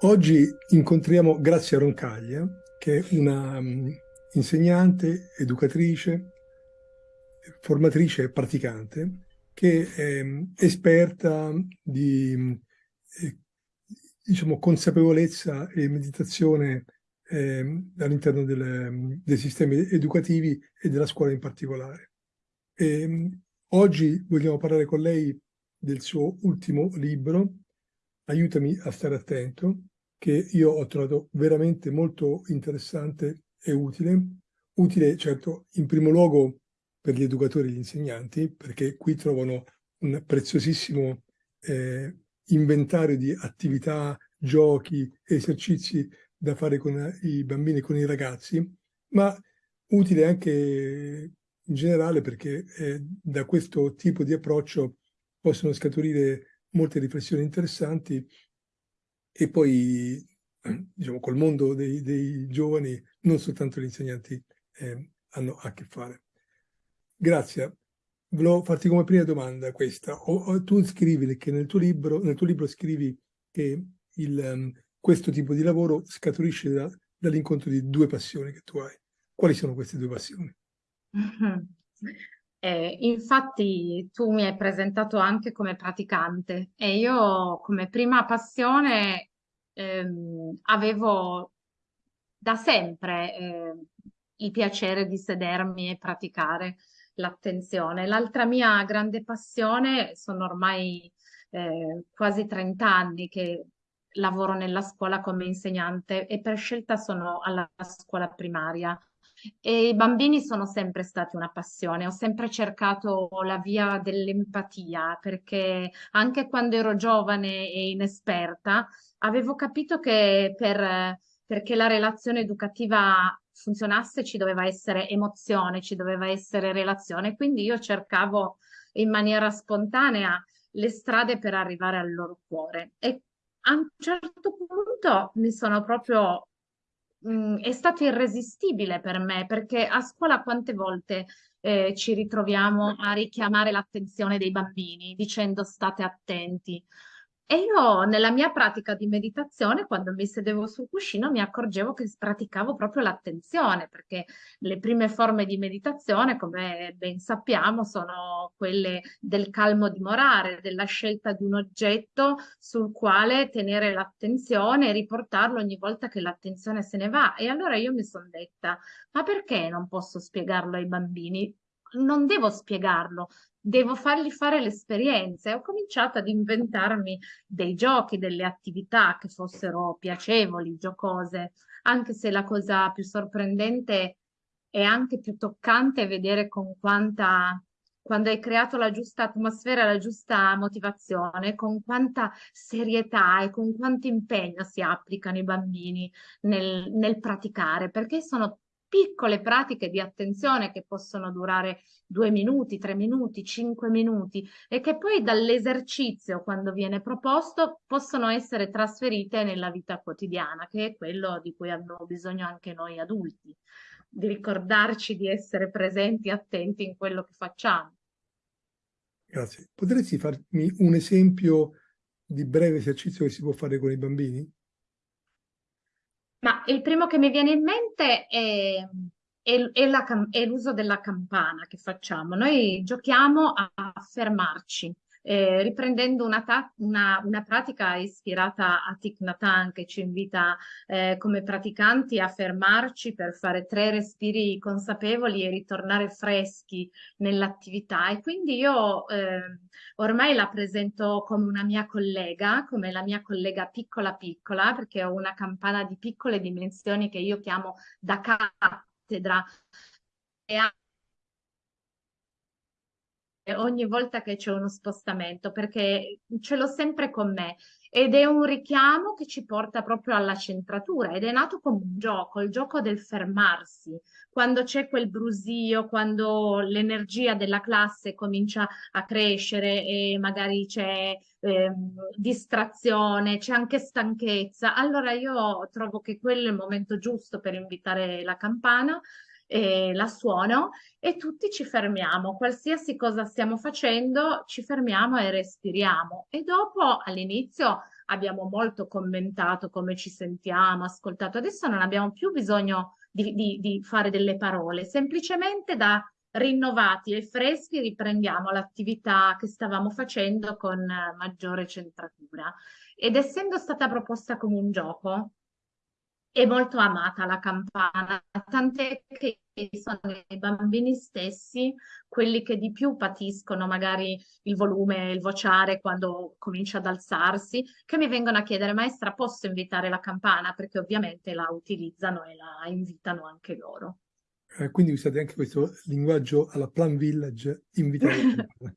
Oggi incontriamo Grazia Roncaglia, che è una um, insegnante, educatrice, formatrice e praticante, che è um, esperta di um, eh, diciamo, consapevolezza e meditazione eh, all'interno dei sistemi educativi e della scuola in particolare. E, oggi vogliamo parlare con lei del suo ultimo libro, Aiutami a stare attento, che io ho trovato veramente molto interessante e utile. Utile, certo, in primo luogo per gli educatori e gli insegnanti, perché qui trovano un preziosissimo eh, inventario di attività, giochi, esercizi da fare con i bambini e con i ragazzi, ma utile anche in generale perché eh, da questo tipo di approccio possono scaturire molte riflessioni interessanti e poi diciamo col mondo dei, dei giovani non soltanto gli insegnanti eh, hanno a che fare. Grazie. Volevo farti come prima domanda questa. O, o, tu scrivi che nel tuo libro, nel tuo libro scrivi che il, um, questo tipo di lavoro scaturisce da, dall'incontro di due passioni che tu hai. Quali sono queste due passioni? Eh, infatti tu mi hai presentato anche come praticante e io come prima passione ehm, avevo da sempre eh, il piacere di sedermi e praticare l'attenzione. L'altra mia grande passione sono ormai eh, quasi 30 anni che lavoro nella scuola come insegnante e per scelta sono alla scuola primaria. E i bambini sono sempre stati una passione, ho sempre cercato la via dell'empatia perché anche quando ero giovane e inesperta avevo capito che per, perché la relazione educativa funzionasse ci doveva essere emozione, ci doveva essere relazione, quindi io cercavo in maniera spontanea le strade per arrivare al loro cuore. E a un certo punto mi sono proprio mh, è stato irresistibile per me perché a scuola quante volte eh, ci ritroviamo a richiamare l'attenzione dei bambini dicendo state attenti. E io nella mia pratica di meditazione, quando mi sedevo sul cuscino, mi accorgevo che praticavo proprio l'attenzione, perché le prime forme di meditazione, come ben sappiamo, sono quelle del calmo dimorare, della scelta di un oggetto sul quale tenere l'attenzione e riportarlo ogni volta che l'attenzione se ne va. E allora io mi sono detta, ma perché non posso spiegarlo ai bambini? non devo spiegarlo, devo fargli fare l'esperienza. E ho cominciato ad inventarmi dei giochi, delle attività che fossero piacevoli, giocose, anche se la cosa più sorprendente è anche più toccante vedere con quanta quando hai creato la giusta atmosfera, la giusta motivazione, con quanta serietà e con quanto impegno si applicano i bambini nel, nel praticare, perché sono piccole pratiche di attenzione che possono durare due minuti, tre minuti, cinque minuti e che poi dall'esercizio, quando viene proposto, possono essere trasferite nella vita quotidiana, che è quello di cui abbiamo bisogno anche noi adulti, di ricordarci di essere presenti, attenti in quello che facciamo. Grazie. Potresti farmi un esempio di breve esercizio che si può fare con i bambini? Il primo che mi viene in mente è, è, è l'uso della campana che facciamo. Noi giochiamo a, fermarci, eh, riprendendo una, una, una, pratica ispirata a Thich Nhat Hanh che ci invita eh, come praticanti a fermarci per fare tre respiri consapevoli e ritornare freschi nell'attività. E quindi io eh, ormai la presento come una mia collega, come la mia collega piccola piccola perché ho una campana di piccole dimensioni che io chiamo da cattedra. E ogni volta che c'è uno spostamento perché ce l'ho sempre con me. Ed è un richiamo che ci porta proprio alla centratura ed è nato come un gioco, il gioco del fermarsi, quando c'è quel brusio, quando l'energia della classe comincia a crescere e magari c'è eh, distrazione, c'è anche stanchezza, allora io trovo che quello è il momento giusto per invitare la campana eh, la suono e tutti ci fermiamo, qualsiasi cosa stiamo facendo ci fermiamo e respiriamo e dopo all'inizio abbiamo molto commentato come ci sentiamo, ascoltato. Adesso non abbiamo più bisogno di, di, di fare delle parole, semplicemente da rinnovati e freschi riprendiamo l'attività che stavamo facendo con maggiore centratura. Ed essendo stata proposta come un gioco, è molto amata la campana, tant'è che sono i bambini stessi quelli che di più patiscono magari il volume, il vociare quando comincia ad alzarsi, che mi vengono a chiedere maestra posso invitare la campana? Perché ovviamente la utilizzano e la invitano anche loro. Eh, quindi usate anche questo linguaggio alla Plan Village, invitare la campana.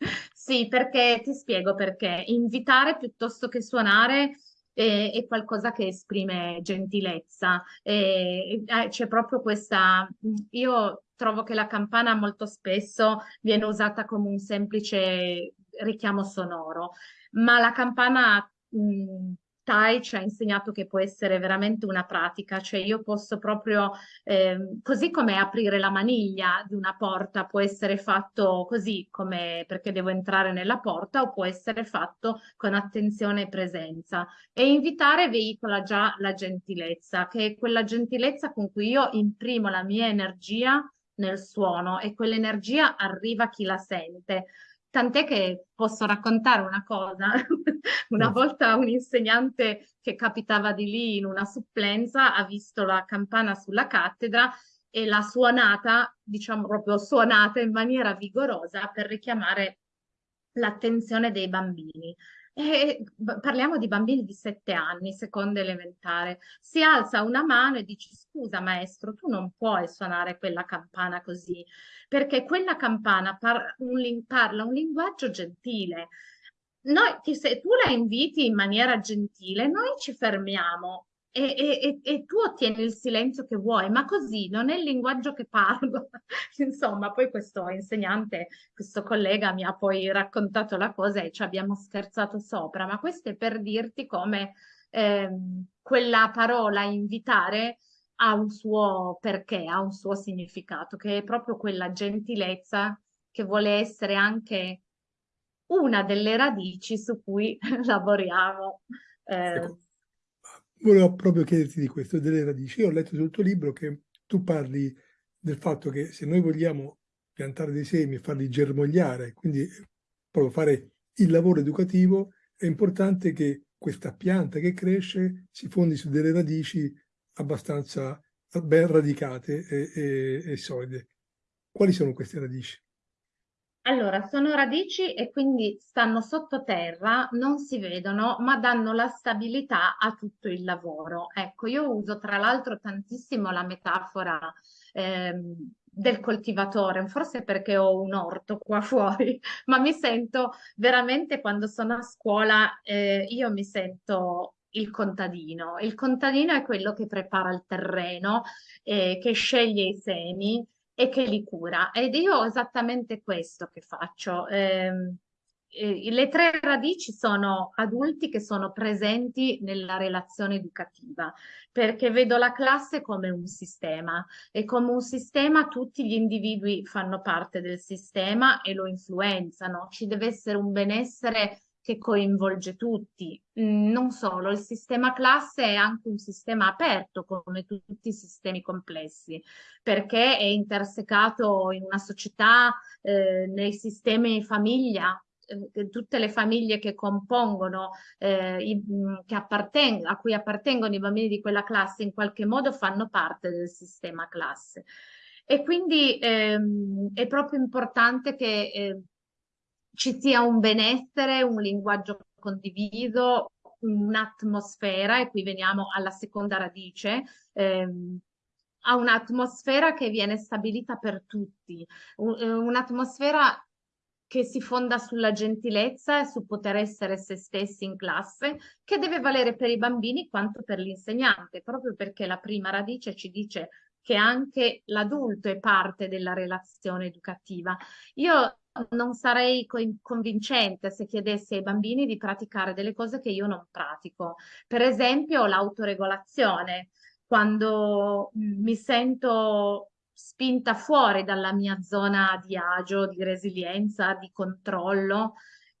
sì, perché ti spiego perché invitare piuttosto che suonare è, è qualcosa che esprime gentilezza. E, eh, c'è proprio questa... Io trovo che la campana molto spesso viene usata come un semplice richiamo sonoro, ma la campana mh, Tai ci ha insegnato che può essere veramente una pratica, cioè io posso proprio, eh, così come aprire la maniglia di una porta può essere fatto così come perché devo entrare nella porta o può essere fatto con attenzione e presenza. E invitare veicola già la gentilezza, che è quella gentilezza con cui io imprimo la mia energia nel suono e quell'energia arriva a chi la sente. Tant'è che posso raccontare una cosa. una volta un insegnante che capitava di lì in una supplenza ha visto la campana sulla cattedra e l'ha suonata, diciamo proprio suonata in maniera vigorosa per richiamare l'attenzione dei bambini. E parliamo di bambini di sette anni, seconda elementare. Si alza una mano e dice scusa maestro, tu non puoi suonare quella campana così, perché quella campana par un parla un linguaggio gentile. Noi, se tu la inviti in maniera gentile, noi ci fermiamo e, e, e, tu ottieni il silenzio che vuoi, ma così non è il linguaggio che parlo. Insomma, poi questo insegnante, questo collega mi ha poi raccontato la cosa e ci abbiamo scherzato sopra, ma questo è per dirti come eh, quella parola invitare ha un suo perché, ha un suo significato, che è proprio quella gentilezza che vuole essere anche una delle radici su cui lavoriamo. Eh, ecco volevo proprio chiederti di questo, delle radici. Io ho letto sul tuo libro che tu parli del fatto che se noi vogliamo piantare dei semi e farli germogliare, quindi proprio fare il lavoro educativo, è importante che questa pianta che cresce si fondi su delle radici abbastanza ben radicate e, e, e solide. Quali sono queste radici? Allora, sono radici e quindi stanno sottoterra, non si vedono, ma danno la stabilità a tutto il lavoro. Ecco, io uso tra l'altro tantissimo la metafora ehm, del coltivatore, forse perché ho un orto qua fuori, ma mi sento veramente quando sono a scuola, eh, io mi sento il contadino. Il contadino è quello che prepara il terreno, eh, che sceglie i semi, e che li cura. Ed io ho esattamente questo che faccio. Eh, eh, le tre radici sono adulti che sono presenti nella relazione educativa, perché vedo la classe come un sistema e come un sistema tutti gli individui fanno parte del sistema e lo influenzano. Ci deve essere un benessere che coinvolge tutti. Mm, non solo, il sistema classe è anche un sistema aperto come tutti i sistemi complessi, perché è intersecato in una società, eh, nei sistemi famiglia, eh, tutte le famiglie che compongono, eh, i, mm, che a cui appartengono i bambini di quella classe in qualche modo fanno parte del sistema classe. E quindi ehm, è proprio importante che eh, ci sia un benessere, un linguaggio condiviso, un'atmosfera, e qui veniamo alla seconda radice, ehm, a un'atmosfera che viene stabilita per tutti, eh, un'atmosfera che si fonda sulla gentilezza e su poter essere se stessi in classe, che deve valere per i bambini quanto per l'insegnante, proprio perché la prima radice ci dice che anche l'adulto è parte della relazione educativa. Io non sarei convincente se chiedessi ai bambini di praticare delle cose che io non pratico. Per esempio l'autoregolazione. Quando mm, mi sento spinta fuori dalla mia zona di agio, di resilienza, di controllo,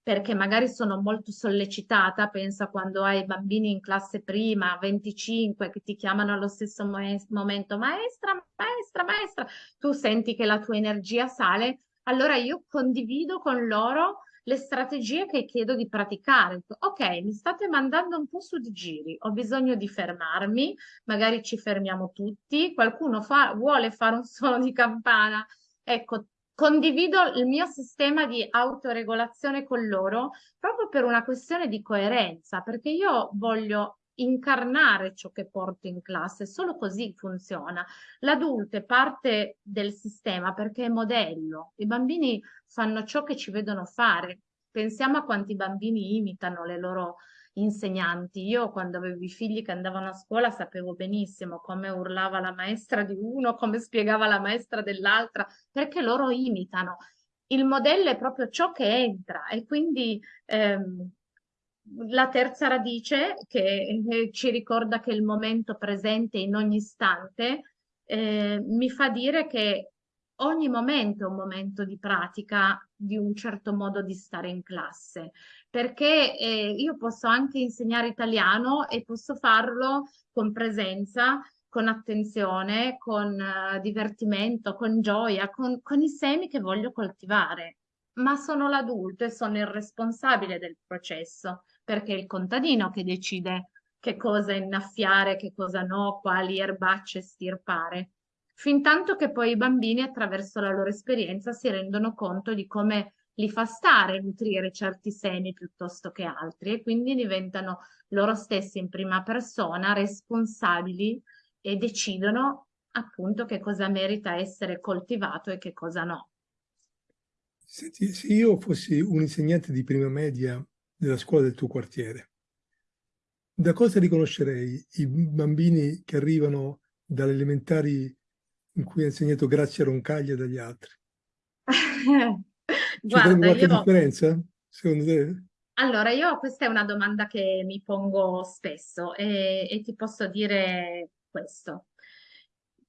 perché magari sono molto sollecitata, pensa quando hai bambini in classe prima, 25, che ti chiamano allo stesso momento, maestra, maestra, maestra, tu senti che la tua energia sale, allora io condivido con loro le strategie che chiedo di praticare. Ok, mi state mandando un po' su di giri, ho bisogno di fermarmi, magari ci fermiamo tutti, qualcuno fa, vuole fare un suono di campana, ecco, condivido il mio sistema di autoregolazione con loro proprio per una questione di coerenza, perché io voglio incarnare ciò che porto in classe, solo così funziona. L'adulto è parte del sistema perché è modello, i bambini fanno ciò che ci vedono fare. Pensiamo a quanti bambini imitano le loro insegnanti. Io quando avevo i figli che andavano a scuola sapevo benissimo come urlava la maestra di uno, come spiegava la maestra dell'altra, perché loro imitano. Il modello è proprio ciò che entra e quindi ehm, la terza radice che eh, ci ricorda che il momento presente in ogni istante eh, mi fa dire che ogni momento è un momento di pratica di un certo modo di stare in classe, perché eh, io posso anche insegnare italiano e posso farlo con presenza, con attenzione, con uh, divertimento, con gioia, con, con i semi che voglio coltivare, ma sono l'adulto e sono il responsabile del processo, perché è il contadino che decide che cosa innaffiare, che cosa no, quali erbacce stirpare fin tanto che poi i bambini attraverso la loro esperienza si rendono conto di come li fa stare nutrire certi semi piuttosto che altri e quindi diventano loro stessi in prima persona responsabili e decidono appunto che cosa merita essere coltivato e che cosa no. Senti, se io fossi un insegnante di prima media della scuola del tuo quartiere, da cosa riconoscerei i bambini che arrivano dalle elementari in cui ha insegnato Grazia Roncaglia dagli altri? Guarda, C'è qualche io... differenza, secondo te? Allora, io questa è una domanda che mi pongo spesso e, e ti posso dire questo.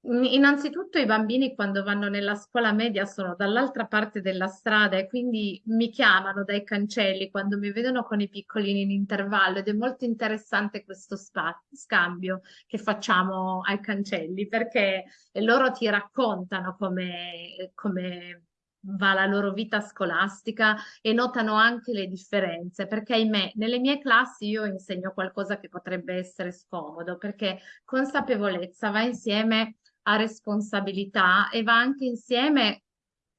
Innanzitutto i bambini quando vanno nella scuola media sono dall'altra parte della strada e quindi mi chiamano dai cancelli quando mi vedono con i piccolini in intervallo ed è molto interessante questo scambio che facciamo ai cancelli perché loro ti raccontano come, come va la loro vita scolastica e notano anche le differenze, perché ahimè nelle mie classi io insegno qualcosa che potrebbe essere scomodo, perché consapevolezza va insieme a responsabilità e va anche insieme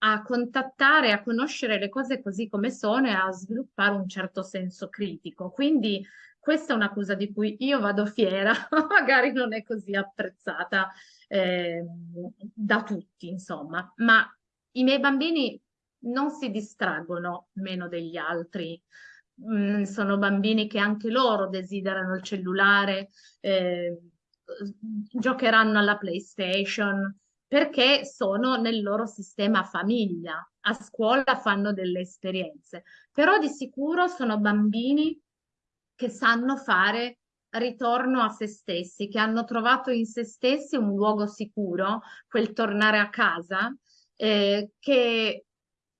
a contattare, a conoscere le cose così come sono e a sviluppare un certo senso critico. Quindi questa è una cosa di cui io vado fiera, magari non è così apprezzata eh, da tutti, insomma, ma i miei bambini non si distraggono meno degli altri. Mm, sono bambini che anche loro desiderano il cellulare, eh, giocheranno alla PlayStation perché sono nel loro sistema famiglia, a scuola fanno delle esperienze, però di sicuro sono bambini che sanno fare ritorno a se stessi, che hanno trovato in se stessi un luogo sicuro, quel tornare a casa, eh, che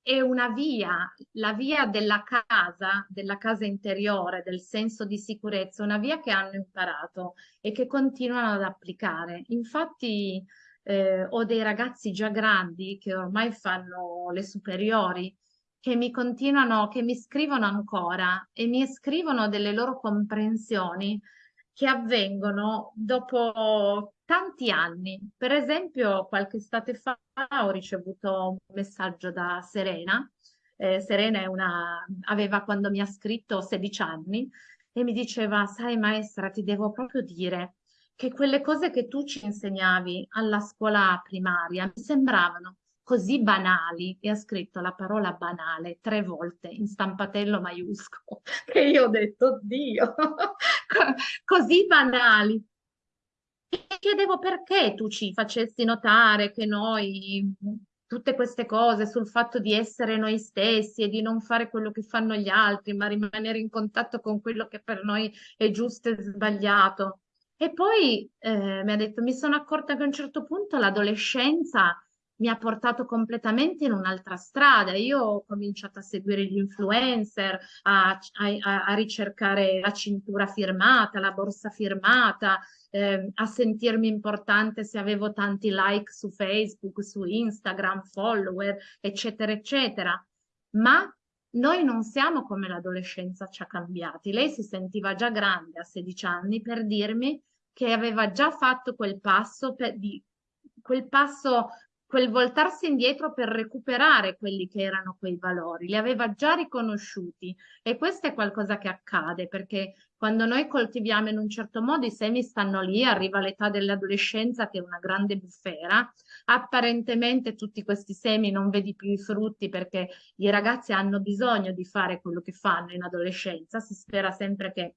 è una via, la via della casa, della casa interiore, del senso di sicurezza, una via che hanno imparato e che continuano ad applicare. Infatti eh, ho dei ragazzi già grandi che ormai fanno le superiori, che mi continuano, che mi scrivono ancora e mi scrivono delle loro comprensioni che avvengono dopo tanti anni. Per esempio, qualche estate fa ho ricevuto un messaggio da Serena. Eh, Serena una, aveva quando mi ha scritto 16 anni e mi diceva, sai maestra, ti devo proprio dire che quelle cose che tu ci insegnavi alla scuola primaria mi sembravano così banali e ha scritto la parola banale tre volte in stampatello maiuscolo che io ho detto Dio così banali e chiedevo perché tu ci facessi notare che noi tutte queste cose sul fatto di essere noi stessi e di non fare quello che fanno gli altri, ma rimanere in contatto con quello che per noi è giusto e sbagliato. E poi eh, mi ha detto, mi sono accorta che a un certo punto l'adolescenza mi ha portato completamente in un'altra strada. Io ho cominciato a seguire gli influencer, a, a, a ricercare la cintura firmata, la borsa firmata, eh, a sentirmi importante se avevo tanti like su Facebook, su Instagram, follower, eccetera, eccetera. Ma noi non siamo come l'adolescenza ci ha cambiati. Lei si sentiva già grande a 16 anni per dirmi che aveva già fatto quel passo, per, di, quel passo quel voltarsi indietro per recuperare quelli che erano quei valori, li aveva già riconosciuti. E questo è qualcosa che accade perché quando noi coltiviamo in un certo modo i semi stanno lì, arriva l'età dell'adolescenza che è una grande bufera, apparentemente tutti questi semi non vedi più i frutti perché i ragazzi hanno bisogno di fare quello che fanno in adolescenza, si spera sempre che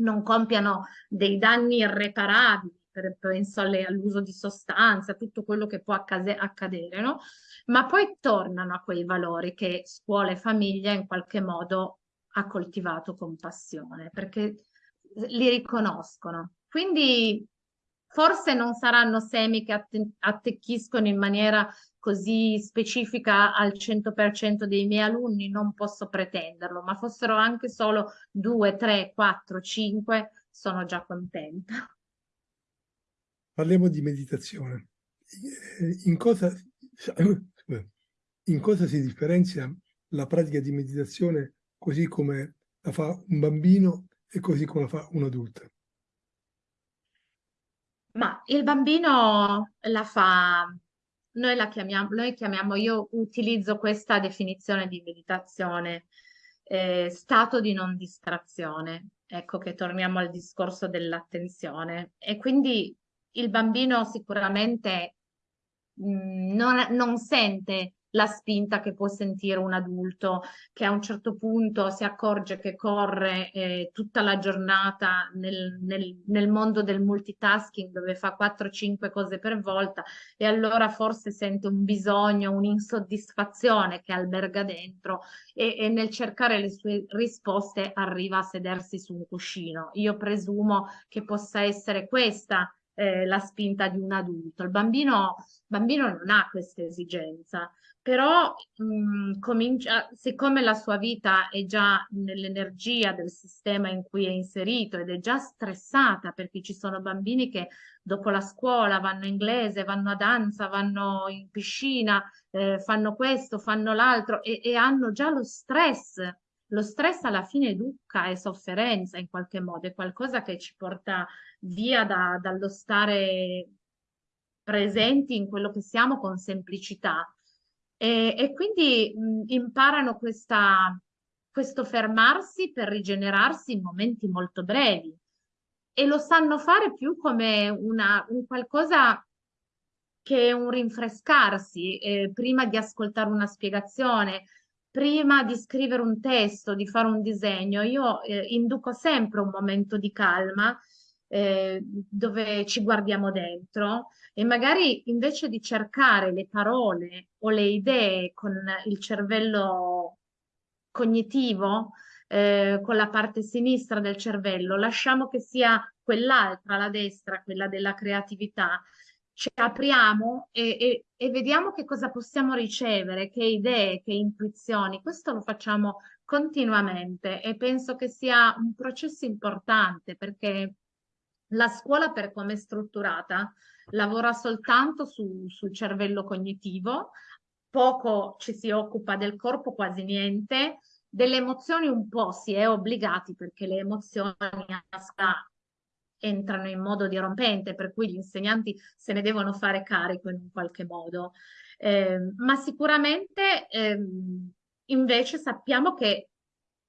non compiano dei danni irreparabili per, penso all'uso di sostanze, a tutto quello che può accade, accadere, no? Ma poi tornano a quei valori che scuola e famiglia in qualche modo ha coltivato con passione, perché li riconoscono. Quindi forse non saranno semi che atte attecchiscono in maniera così specifica al 100% dei miei alunni, non posso pretenderlo, ma fossero anche solo 2, 3, 4, 5, sono già contenta. Parliamo di meditazione. In cosa, in cosa si differenzia la pratica di meditazione così come la fa un bambino e così come la fa un adulto? Ma il bambino la fa, noi la chiamiamo, noi chiamiamo, io utilizzo questa definizione di meditazione, eh, stato di non distrazione. Ecco che torniamo al discorso dell'attenzione. E quindi il bambino sicuramente mh, mm, non, non sente la spinta che può sentire un adulto che a un certo punto si accorge che corre eh, tutta la giornata nel, nel, nel, mondo del multitasking dove fa 4-5 cose per volta e allora forse sente un bisogno, un'insoddisfazione che alberga dentro e, e nel cercare le sue risposte arriva a sedersi su un cuscino. Io presumo che possa essere questa eh, la spinta di un adulto. Il bambino, bambino non ha questa esigenza, però mh, comincia, siccome la sua vita è già nell'energia del sistema in cui è inserito ed è già stressata perché ci sono bambini che dopo la scuola vanno a inglese, vanno a danza, vanno in piscina, eh, fanno questo, fanno l'altro e, e hanno già lo stress lo stress alla fine educa e sofferenza in qualche modo, è qualcosa che ci porta via da, dallo stare presenti in quello che siamo con semplicità. E, e quindi mh, imparano questa, questo fermarsi per rigenerarsi in momenti molto brevi e lo sanno fare più come una, un qualcosa che è un rinfrescarsi eh, prima di ascoltare una spiegazione, prima di scrivere un testo, di fare un disegno, io eh, induco sempre un momento di calma eh, dove ci guardiamo dentro e magari invece di cercare le parole o le idee con il cervello cognitivo, eh, con la parte sinistra del cervello, lasciamo che sia quell'altra, la destra, quella della creatività, ci apriamo e, e, e, vediamo che cosa possiamo ricevere, che idee, che intuizioni. Questo lo facciamo continuamente e penso che sia un processo importante perché la scuola per come è strutturata lavora soltanto su, sul cervello cognitivo, poco ci si occupa del corpo, quasi niente, delle emozioni un po' si è obbligati perché le emozioni a scuola entrano in modo dirompente, per cui gli insegnanti se ne devono fare carico in un qualche modo. Eh, ma sicuramente eh, invece sappiamo che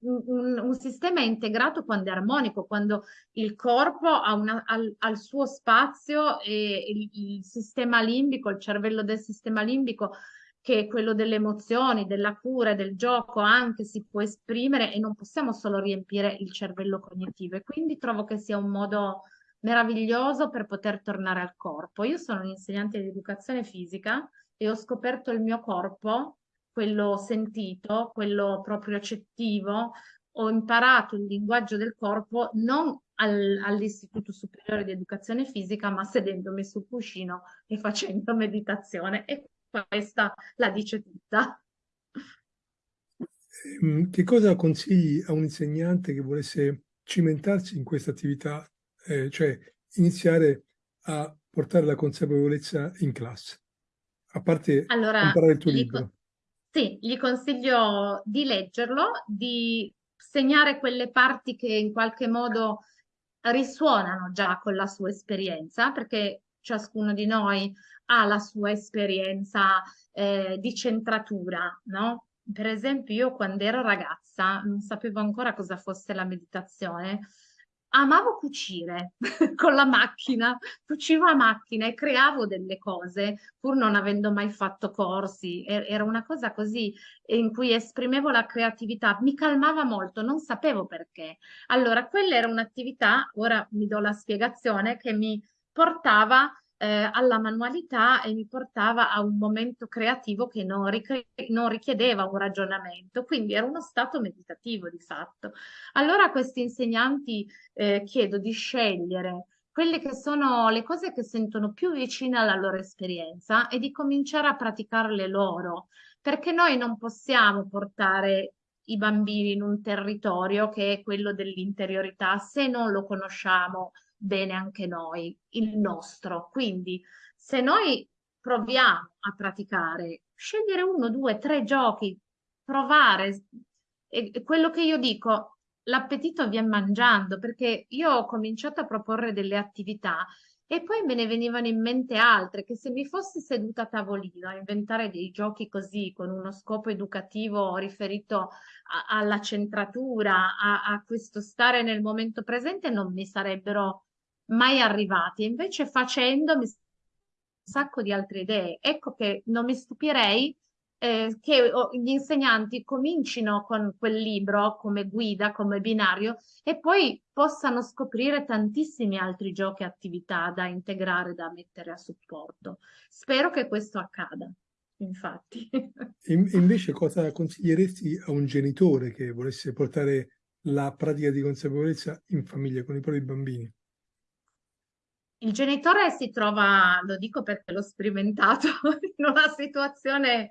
un, un, sistema è integrato quando è armonico, quando il corpo ha, una, al, al, suo spazio e il, il sistema limbico, il cervello del sistema limbico che quello delle emozioni, della cura, del gioco anche si può esprimere e non possiamo solo riempire il cervello cognitivo e quindi trovo che sia un modo meraviglioso per poter tornare al corpo. Io sono un'insegnante di educazione fisica e ho scoperto il mio corpo, quello sentito, quello proprio accettivo, ho imparato il linguaggio del corpo non al, all'Istituto Superiore di Educazione Fisica, ma sedendomi sul cuscino e facendo meditazione. E questa la dice tutta. Ehm, che cosa consigli a un insegnante che volesse cimentarsi in questa attività, eh, cioè iniziare a portare la consapevolezza in classe? A parte allora, imparare il tuo libro. Sì, gli consiglio di leggerlo, di segnare quelle parti che in qualche modo risuonano già con la sua esperienza, perché ciascuno di noi ha la sua esperienza eh, di centratura, no? Per esempio, io quando ero ragazza non sapevo ancora cosa fosse la meditazione. Amavo cucire con la macchina, cucivo a macchina e creavo delle cose, pur non avendo mai fatto corsi. Era una cosa così in cui esprimevo la creatività, mi calmava molto, non sapevo perché. Allora, quella era un'attività, ora mi do la spiegazione, che mi portava eh, alla manualità e mi portava a un momento creativo che non, non, richiedeva un ragionamento, quindi era uno stato meditativo di fatto. Allora a questi insegnanti eh, chiedo di scegliere quelle che sono le cose che sentono più vicine alla loro esperienza e di cominciare a praticarle loro, perché noi non possiamo portare i bambini in un territorio che è quello dell'interiorità se non lo conosciamo bene anche noi, il nostro. Quindi se noi proviamo a praticare, scegliere uno, due, tre giochi, provare, e, quello che io dico, l'appetito viene mangiando, perché io ho cominciato a proporre delle attività e poi me ne venivano in mente altre, che se mi fossi seduta a tavolino a inventare dei giochi così, con uno scopo educativo riferito a, alla centratura, a, a questo stare nel momento presente, non mi sarebbero mai arrivati. Invece facendomi un sacco di altre idee. Ecco che non mi stupirei eh, che gli insegnanti comincino con quel libro come guida, come binario e poi possano scoprire tantissimi altri giochi e attività da integrare, da mettere a supporto. Spero che questo accada, infatti. In, invece cosa consiglieresti a un genitore che volesse portare la pratica di consapevolezza in famiglia con i propri bambini? Il genitore si trova, lo dico perché l'ho sperimentato, in una situazione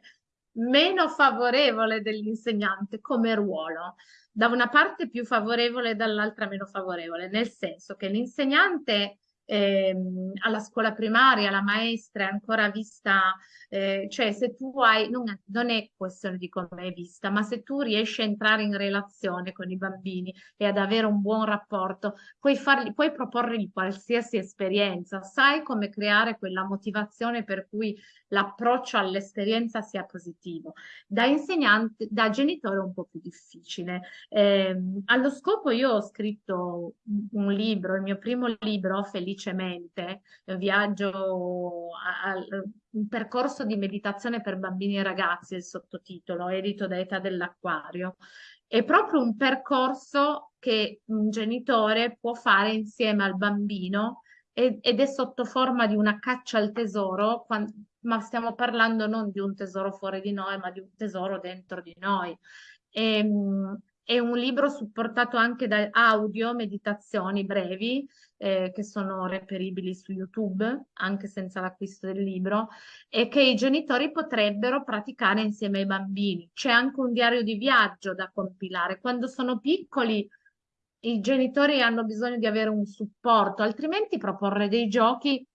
meno favorevole dell'insegnante come ruolo, da una parte più favorevole e dall'altra meno favorevole, nel senso che l'insegnante ehm, alla scuola primaria, la maestra è ancora vista, eh, cioè se tu hai, non non è questione di come è vista, ma se tu riesci a entrare in relazione con i bambini e ad avere un buon rapporto, puoi, fargli, puoi proporgli qualsiasi esperienza, sai come creare quella motivazione per cui l'approccio all'esperienza sia positivo. Da insegnante, da genitore è un po' più difficile. Eh, allo scopo io ho scritto un libro, il mio primo libro, Felicemente, viaggio a, a, un percorso di meditazione per bambini e ragazzi, il sottotitolo, edito da Età dell'Acquario. È proprio un percorso che un genitore può fare insieme al bambino ed è sotto forma di una caccia al tesoro, ma stiamo parlando non di un tesoro fuori di noi, ma di un tesoro dentro di noi. E, ehm, è un libro supportato anche da audio, meditazioni brevi, eh, che sono reperibili su YouTube, anche senza l'acquisto del libro, e che i genitori potrebbero praticare insieme ai bambini. C'è anche un diario di viaggio da compilare. Quando sono piccoli i genitori hanno bisogno di avere un supporto, altrimenti proporre dei giochi,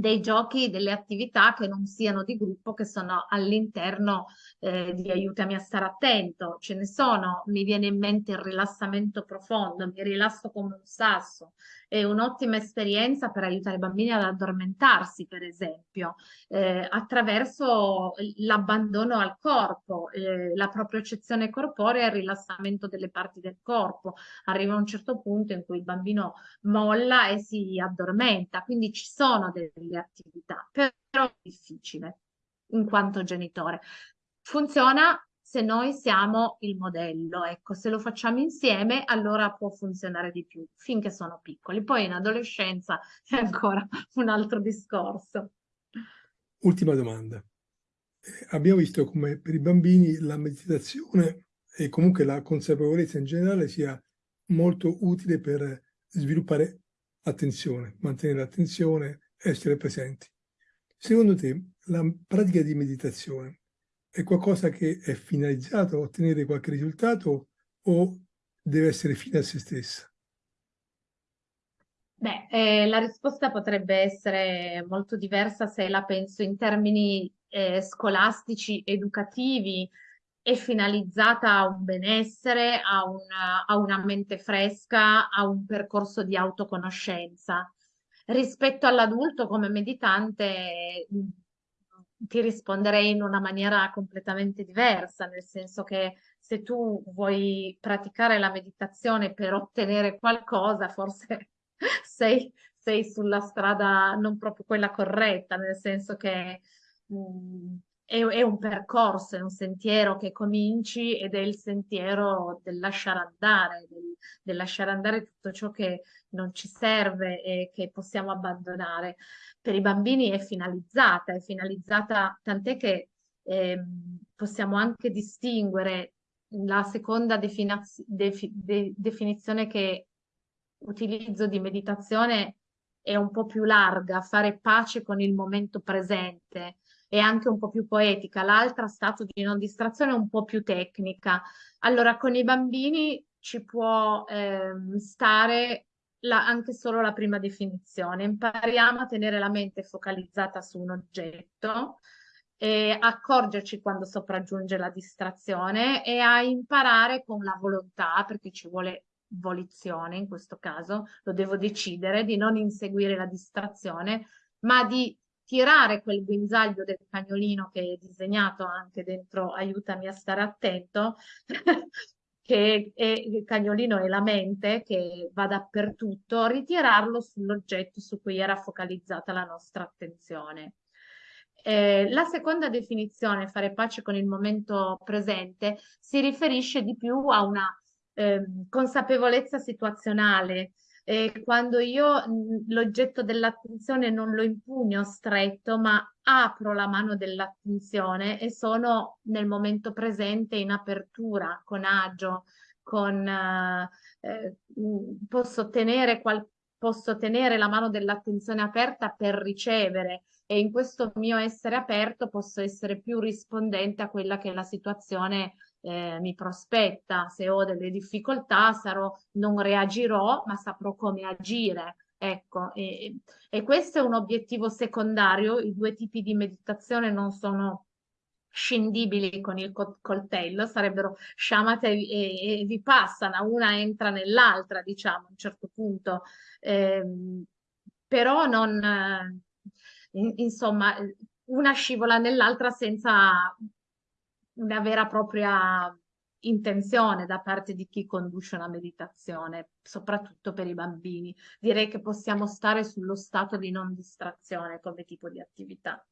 dei giochi, delle attività che non siano di gruppo, che sono all'interno eh, di aiutami a stare attento. Ce ne sono, mi viene in mente il rilassamento profondo, mi rilasso come un sasso, è un'ottima esperienza per aiutare i bambini ad addormentarsi, per esempio, eh, attraverso l'abbandono al corpo, eh, la propria eccezione corporea e il rilassamento delle parti del corpo. Arriva un certo punto in cui il bambino molla e si addormenta, quindi ci sono delle attività, però è difficile in quanto genitore. Funziona se noi siamo il modello, ecco, se lo facciamo insieme allora può funzionare di più, finché sono piccoli. Poi in adolescenza è ancora un altro discorso. Ultima domanda. Eh, abbiamo visto come per i bambini la meditazione e comunque la consapevolezza in generale sia molto utile per sviluppare attenzione, mantenere l'attenzione, essere presenti. Secondo te la pratica di meditazione è qualcosa che è finalizzato a ottenere qualche risultato o deve essere fine a se stessa? Beh, eh, la risposta potrebbe essere molto diversa se la penso in termini eh, scolastici, educativi, è finalizzata a un benessere, a una, a una mente fresca, a un percorso di autoconoscenza. Rispetto all'adulto come meditante ti risponderei in una maniera completamente diversa, nel senso che se tu vuoi praticare la meditazione per ottenere qualcosa, forse sei, sei sulla strada non proprio quella corretta, nel senso che mh, mm, è, è, un percorso, è un sentiero che cominci ed è il sentiero del lasciare andare, del, del lasciare andare tutto ciò che non ci serve e che possiamo abbandonare. Per i bambini è finalizzata, è finalizzata tant'è che eh, possiamo anche distinguere la seconda definaz- defi- de- definizione che utilizzo di meditazione è un po' più larga, fare pace con il momento presente, è anche un po' più poetica, l'altra stato di non distrazione è un po' più tecnica. Allora, con i bambini ci può ehm, stare la, anche solo la prima definizione. Impariamo a tenere la mente focalizzata su un oggetto, e accorgerci quando sopraggiunge la distrazione e a imparare con la volontà, perché ci vuole volizione in questo caso, lo devo decidere di non inseguire la distrazione, ma di tirare quel guinzaglio del cagnolino che è disegnato anche dentro aiutami a stare attento, che è, il cagnolino è la mente che va dappertutto, ritirarlo sull'oggetto su cui era focalizzata la nostra attenzione. Eh, la seconda definizione, fare pace con il momento presente, si riferisce di più a una eh, consapevolezza situazionale. Eh, quando io l'oggetto dell'attenzione non lo impugno stretto, ma apro la mano dell'attenzione e sono nel momento presente in apertura, con agio, con, eh, eh posso tenere posso tenere la mano dell'attenzione aperta per ricevere e in questo mio essere aperto posso essere più rispondente a quella che è la situazione eh, mi prospetta. Se ho delle difficoltà sarò, non reagirò, ma saprò come agire. Ecco, e, e questo è un obiettivo secondario. I due tipi di meditazione non sono scindibili con il coltello, sarebbero sciamate e, e, vi passano, una entra nell'altra, diciamo, a un certo punto. Eh, però non, eh, insomma, una scivola nell'altra senza una vera e propria intenzione da parte di chi conduce una meditazione, soprattutto per i bambini. Direi che possiamo stare sullo stato di non distrazione come tipo di attività.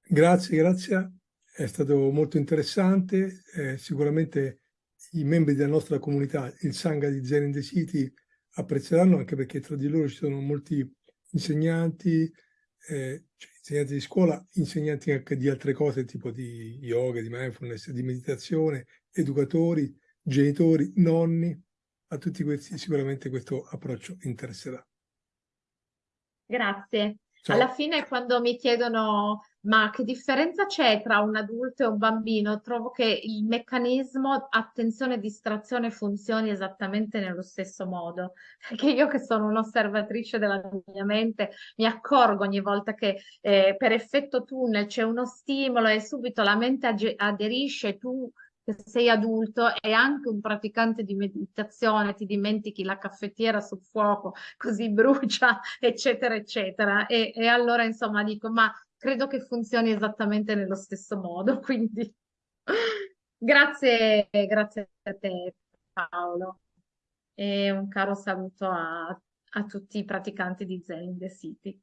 Grazie, grazie. È stato molto interessante. Eh, sicuramente i membri della nostra comunità, il Sangha di Zen in the City, apprezzeranno anche perché tra di loro ci sono molti insegnanti, eh, cioè insegnanti di scuola, insegnanti anche di altre cose, tipo di yoga, di mindfulness, di meditazione, educatori, genitori, nonni, a tutti questi sicuramente questo approccio interesserà. Grazie. Ciao. Alla fine quando mi chiedono ma che differenza c'è tra un adulto e un bambino, trovo che il meccanismo attenzione e distrazione funzioni esattamente nello stesso modo. Perché io che sono un'osservatrice della mia mente mi accorgo ogni volta che eh, per effetto tunnel c'è uno stimolo e subito la mente aderisce, tu che sei adulto e anche un praticante di meditazione, ti dimentichi la caffettiera sul fuoco, così brucia, eccetera, eccetera. E, e allora, insomma, dico, ma credo che funzioni esattamente nello stesso modo, quindi grazie, grazie a te Paolo e un caro saluto a, a tutti i praticanti di Zen in the City.